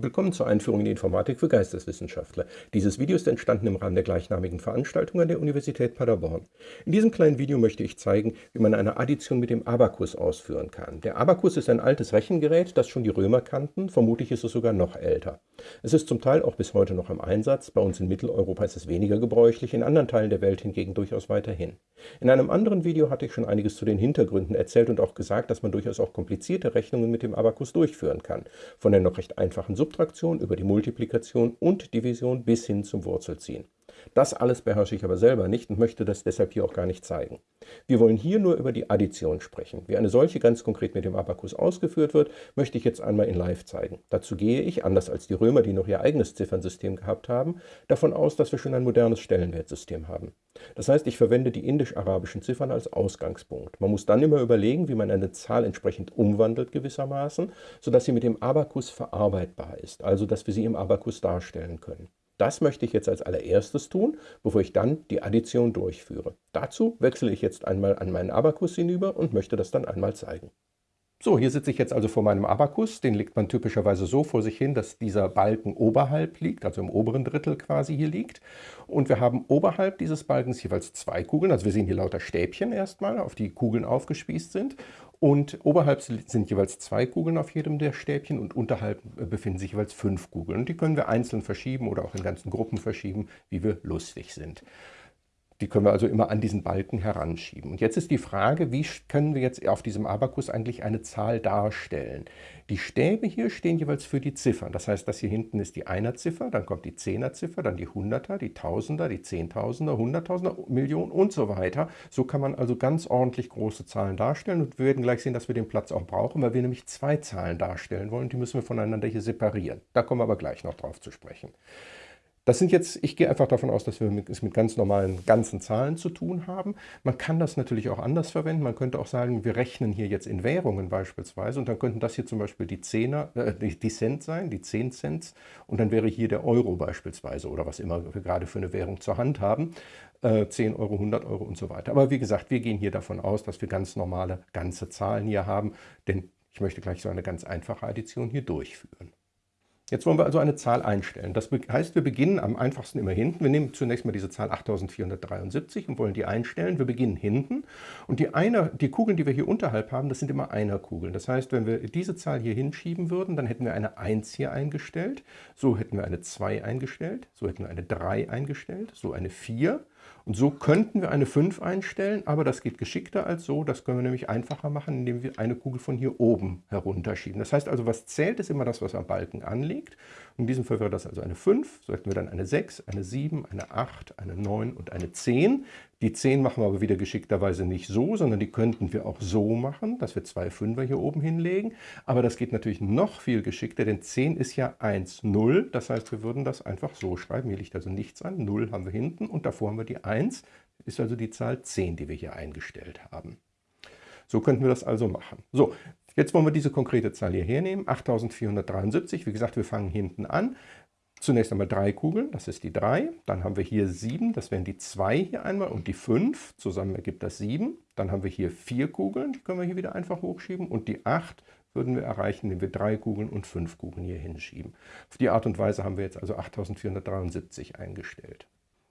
Willkommen zur Einführung in die Informatik für Geisteswissenschaftler. Dieses Video ist entstanden im Rahmen der gleichnamigen Veranstaltung an der Universität Paderborn. In diesem kleinen Video möchte ich zeigen, wie man eine Addition mit dem Abakus ausführen kann. Der Abakus ist ein altes Rechengerät, das schon die Römer kannten, vermutlich ist es sogar noch älter. Es ist zum Teil auch bis heute noch im Einsatz, bei uns in Mitteleuropa ist es weniger gebräuchlich, in anderen Teilen der Welt hingegen durchaus weiterhin. In einem anderen Video hatte ich schon einiges zu den Hintergründen erzählt und auch gesagt, dass man durchaus auch komplizierte Rechnungen mit dem Abakus durchführen kann, von der noch recht einfachen Subtraktion über die Multiplikation und Division bis hin zum Wurzelziehen. Das alles beherrsche ich aber selber nicht und möchte das deshalb hier auch gar nicht zeigen. Wir wollen hier nur über die Addition sprechen. Wie eine solche ganz konkret mit dem Abakus ausgeführt wird, möchte ich jetzt einmal in Live zeigen. Dazu gehe ich, anders als die Römer, die noch ihr eigenes Ziffernsystem gehabt haben, davon aus, dass wir schon ein modernes Stellenwertsystem haben. Das heißt, ich verwende die indisch-arabischen Ziffern als Ausgangspunkt. Man muss dann immer überlegen, wie man eine Zahl entsprechend umwandelt gewissermaßen, sodass sie mit dem Abakus verarbeitbar ist, also dass wir sie im Abakus darstellen können. Das möchte ich jetzt als allererstes tun, bevor ich dann die Addition durchführe. Dazu wechsle ich jetzt einmal an meinen Abakus hinüber und möchte das dann einmal zeigen. So, hier sitze ich jetzt also vor meinem Abakus. Den legt man typischerweise so vor sich hin, dass dieser Balken oberhalb liegt, also im oberen Drittel quasi hier liegt. Und wir haben oberhalb dieses Balkens jeweils zwei Kugeln. Also wir sehen hier lauter Stäbchen erstmal, auf die Kugeln aufgespießt sind. Und oberhalb sind jeweils zwei Kugeln auf jedem der Stäbchen und unterhalb befinden sich jeweils fünf Kugeln. Und die können wir einzeln verschieben oder auch in ganzen Gruppen verschieben, wie wir lustig sind. Die können wir also immer an diesen Balken heranschieben. Und jetzt ist die Frage, wie können wir jetzt auf diesem Abakus eigentlich eine Zahl darstellen? Die Stäbe hier stehen jeweils für die Ziffern. Das heißt, das hier hinten ist die Einerziffer, dann kommt die Zehnerziffer, dann die Hunderter, die Tausender, die Zehntausender, Hunderttausender, Millionen und so weiter. So kann man also ganz ordentlich große Zahlen darstellen und wir werden gleich sehen, dass wir den Platz auch brauchen, weil wir nämlich zwei Zahlen darstellen wollen. Die müssen wir voneinander hier separieren. Da kommen wir aber gleich noch drauf zu sprechen. Das sind jetzt, ich gehe einfach davon aus, dass wir es mit ganz normalen ganzen Zahlen zu tun haben. Man kann das natürlich auch anders verwenden. Man könnte auch sagen, wir rechnen hier jetzt in Währungen beispielsweise und dann könnten das hier zum Beispiel die Zehner, äh, die Cent sein, die 10 Cent und dann wäre hier der Euro beispielsweise oder was immer wir gerade für eine Währung zur Hand haben. 10 äh, Euro, 100 Euro und so weiter. Aber wie gesagt, wir gehen hier davon aus, dass wir ganz normale ganze Zahlen hier haben, denn ich möchte gleich so eine ganz einfache Addition hier durchführen. Jetzt wollen wir also eine Zahl einstellen. Das heißt, wir beginnen am einfachsten immer hinten. Wir nehmen zunächst mal diese Zahl 8473 und wollen die einstellen. Wir beginnen hinten und die, Einer, die Kugeln, die wir hier unterhalb haben, das sind immer Einerkugeln. Das heißt, wenn wir diese Zahl hier hinschieben würden, dann hätten wir eine 1 hier eingestellt, so hätten wir eine 2 eingestellt, so hätten wir eine 3 eingestellt, so eine 4 und so könnten wir eine 5 einstellen, aber das geht geschickter als so. Das können wir nämlich einfacher machen, indem wir eine Kugel von hier oben herunterschieben. Das heißt also, was zählt, ist immer das, was am Balken anliegt. In diesem Fall wäre das also eine 5, so hätten wir dann eine 6, eine 7, eine 8, eine 9 und eine 10. Die 10 machen wir aber wieder geschickterweise nicht so, sondern die könnten wir auch so machen, dass wir zwei Fünfer hier oben hinlegen. Aber das geht natürlich noch viel geschickter, denn 10 ist ja 1, 0. Das heißt, wir würden das einfach so schreiben. Hier liegt also nichts an. 0 haben wir hinten und davor haben wir die 1. Ist also die Zahl 10, die wir hier eingestellt haben. So könnten wir das also machen. So, Jetzt wollen wir diese konkrete Zahl hier hernehmen, 8473. Wie gesagt, wir fangen hinten an. Zunächst einmal drei Kugeln, das ist die 3. Dann haben wir hier 7, das wären die 2 hier einmal und die 5. Zusammen ergibt das 7. Dann haben wir hier vier Kugeln, die können wir hier wieder einfach hochschieben. Und die 8 würden wir erreichen, indem wir drei Kugeln und fünf Kugeln hier hinschieben. Auf die Art und Weise haben wir jetzt also 8473 eingestellt.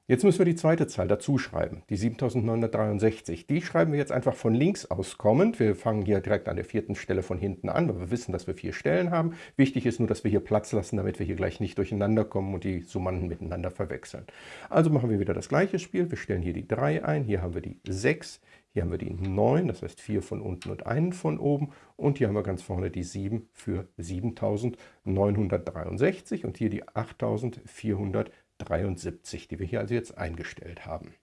Jetzt müssen wir die zweite Zahl dazu schreiben, die 7963. Die schreiben wir jetzt einfach von links aus kommend. Wir fangen hier direkt an der vierten Stelle von hinten an, weil wir wissen, dass wir vier Stellen haben. Wichtig ist nur, dass wir hier Platz lassen, damit wir hier gleich nicht durcheinander kommen und die Summanden miteinander verwechseln. Also machen wir wieder das gleiche Spiel. Wir stellen hier die 3 ein, hier haben wir die 6, hier haben wir die 9, das heißt 4 von unten und einen von oben. Und hier haben wir ganz vorne die 7 für 7963 und hier die 8400. 73, die wir hier also jetzt eingestellt haben.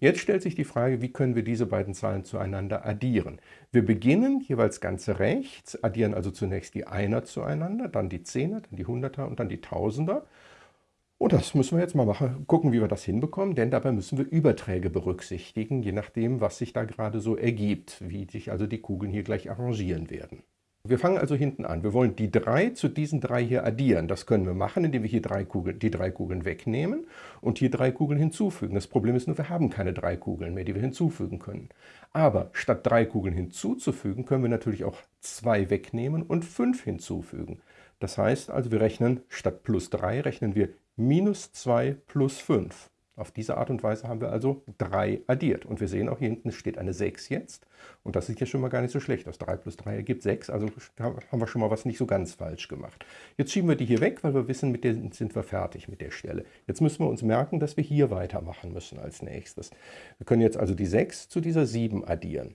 Jetzt stellt sich die Frage, wie können wir diese beiden Zahlen zueinander addieren. Wir beginnen jeweils ganz rechts, addieren also zunächst die Einer zueinander, dann die Zehner, dann die Hunderter und dann die Tausender. Und das müssen wir jetzt mal machen, gucken, wie wir das hinbekommen, denn dabei müssen wir Überträge berücksichtigen, je nachdem, was sich da gerade so ergibt, wie sich also die Kugeln hier gleich arrangieren werden. Wir fangen also hinten an. Wir wollen die drei zu diesen drei hier addieren. Das können wir machen, indem wir hier drei Kugeln, die drei Kugeln wegnehmen und hier drei Kugeln hinzufügen. Das Problem ist nur, wir haben keine drei Kugeln mehr, die wir hinzufügen können. Aber statt drei Kugeln hinzuzufügen, können wir natürlich auch zwei wegnehmen und fünf hinzufügen. Das heißt also, wir rechnen statt plus 3 rechnen wir minus 2 plus 5. Auf diese Art und Weise haben wir also 3 addiert. Und wir sehen auch hier hinten steht eine 6 jetzt. Und das sieht ja schon mal gar nicht so schlecht aus. 3 plus 3 ergibt 6, also haben wir schon mal was nicht so ganz falsch gemacht. Jetzt schieben wir die hier weg, weil wir wissen, mit der sind wir fertig mit der Stelle. Jetzt müssen wir uns merken, dass wir hier weitermachen müssen als nächstes. Wir können jetzt also die 6 zu dieser 7 addieren.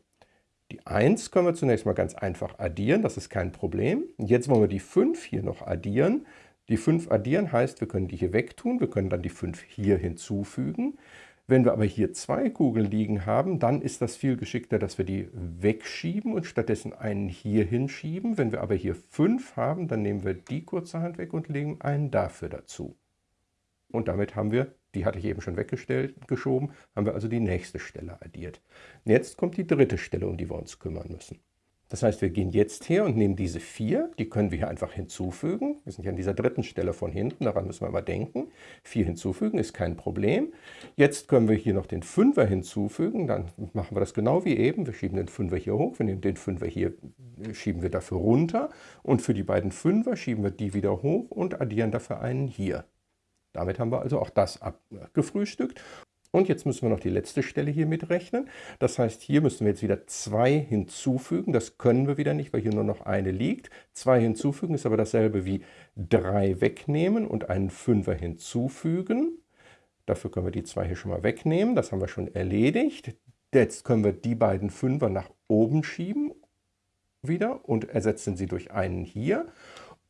Die 1 können wir zunächst mal ganz einfach addieren, das ist kein Problem. Jetzt wollen wir die 5 hier noch addieren. Die 5 addieren heißt, wir können die hier wegtun, wir können dann die 5 hier hinzufügen. Wenn wir aber hier zwei Kugeln liegen haben, dann ist das viel geschickter, dass wir die wegschieben und stattdessen einen hier hinschieben. Wenn wir aber hier 5 haben, dann nehmen wir die kurzerhand weg und legen einen dafür dazu. Und damit haben wir, die hatte ich eben schon weggestellt, geschoben, haben wir also die nächste Stelle addiert. Jetzt kommt die dritte Stelle, um die wir uns kümmern müssen. Das heißt, wir gehen jetzt her und nehmen diese 4, die können wir hier einfach hinzufügen. Wir sind ja an dieser dritten Stelle von hinten, daran müssen wir mal denken. 4 hinzufügen ist kein Problem. Jetzt können wir hier noch den 5er hinzufügen, dann machen wir das genau wie eben. Wir schieben den 5er hier hoch, wir nehmen den 5er hier, schieben wir dafür runter und für die beiden 5er schieben wir die wieder hoch und addieren dafür einen hier. Damit haben wir also auch das abgefrühstückt. Und jetzt müssen wir noch die letzte Stelle hier mitrechnen. Das heißt, hier müssen wir jetzt wieder 2 hinzufügen. Das können wir wieder nicht, weil hier nur noch eine liegt. 2 hinzufügen ist aber dasselbe wie 3 wegnehmen und einen 5er hinzufügen. Dafür können wir die 2 hier schon mal wegnehmen. Das haben wir schon erledigt. Jetzt können wir die beiden 5er nach oben schieben wieder und ersetzen sie durch einen hier.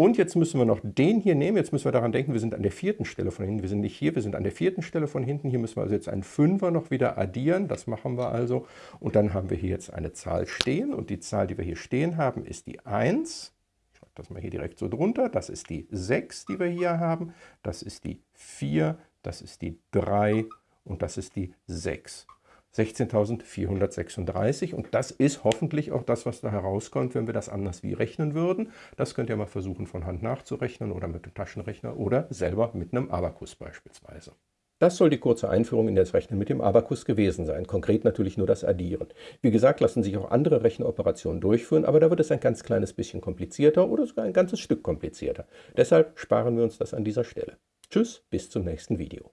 Und jetzt müssen wir noch den hier nehmen. Jetzt müssen wir daran denken, wir sind an der vierten Stelle von hinten. Wir sind nicht hier, wir sind an der vierten Stelle von hinten. Hier müssen wir also jetzt einen Fünfer noch wieder addieren. Das machen wir also. Und dann haben wir hier jetzt eine Zahl stehen. Und die Zahl, die wir hier stehen haben, ist die 1. Ich schreibe das mal hier direkt so drunter. Das ist die 6, die wir hier haben. Das ist die 4, das ist die 3 und das ist die 6. 16.436 und das ist hoffentlich auch das, was da herauskommt, wenn wir das anders wie rechnen würden. Das könnt ihr mal versuchen von Hand nachzurechnen oder mit dem Taschenrechner oder selber mit einem Abakus beispielsweise. Das soll die kurze Einführung in das Rechnen mit dem Abakus gewesen sein, konkret natürlich nur das Addieren. Wie gesagt, lassen sich auch andere Rechenoperationen durchführen, aber da wird es ein ganz kleines bisschen komplizierter oder sogar ein ganzes Stück komplizierter. Deshalb sparen wir uns das an dieser Stelle. Tschüss, bis zum nächsten Video.